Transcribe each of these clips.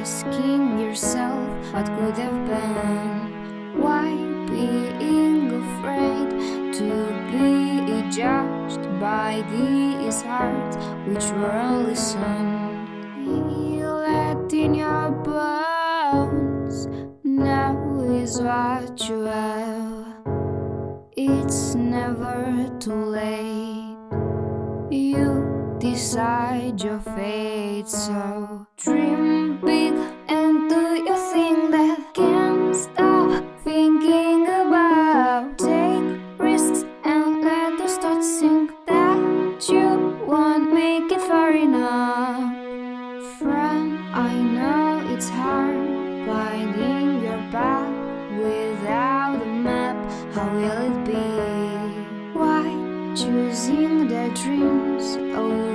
asking yourself what could have been? Why being afraid to be judged by these hearts which were unlistened Let in your bones, now is what you have. It's never too late. You decide your fate, so dream big and do your thing that can't stop thinking about. Take risks and let the thoughts sink that you won't make it far enough. Friend, I know it's hard finding your path without a map. How will it be? Why choosing their dreams over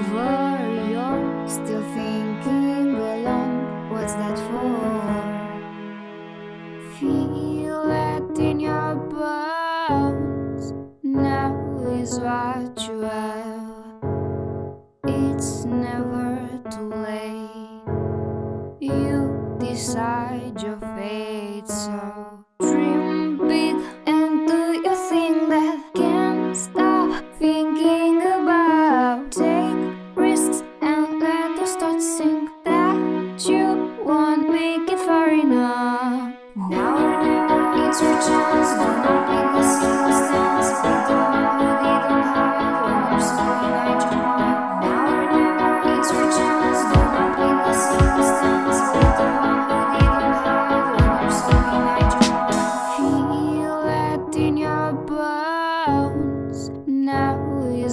It's never too late. You decide your fate, so dream big and do your thing that can't stop thinking about. Take risks and let the thoughts sink that you won't make it far enough.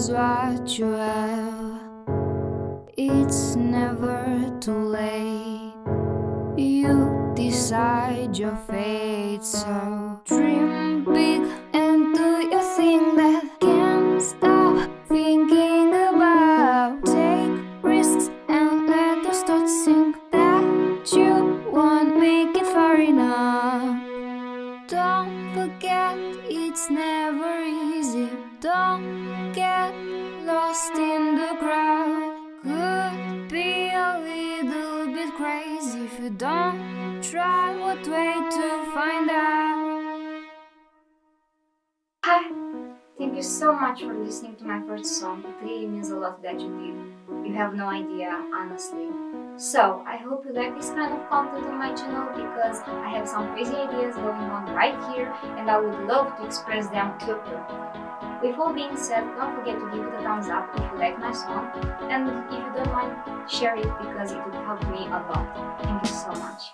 Is what you have. It's never too late. You decide your fate, so dream big Don't get lost in the crowd. Could be a little bit crazy if you don't try. What way to find out? Hi! Thank you so much for listening to my first song. It really means a lot that you did. You have no idea, honestly. So, I hope you like this kind of content on my channel because I have some crazy ideas going on right here and I would love to express them to you. All being said, don't forget to give it a thumbs up if you like my song and if you don't mind, share it because it would help me a lot. Thank you so much.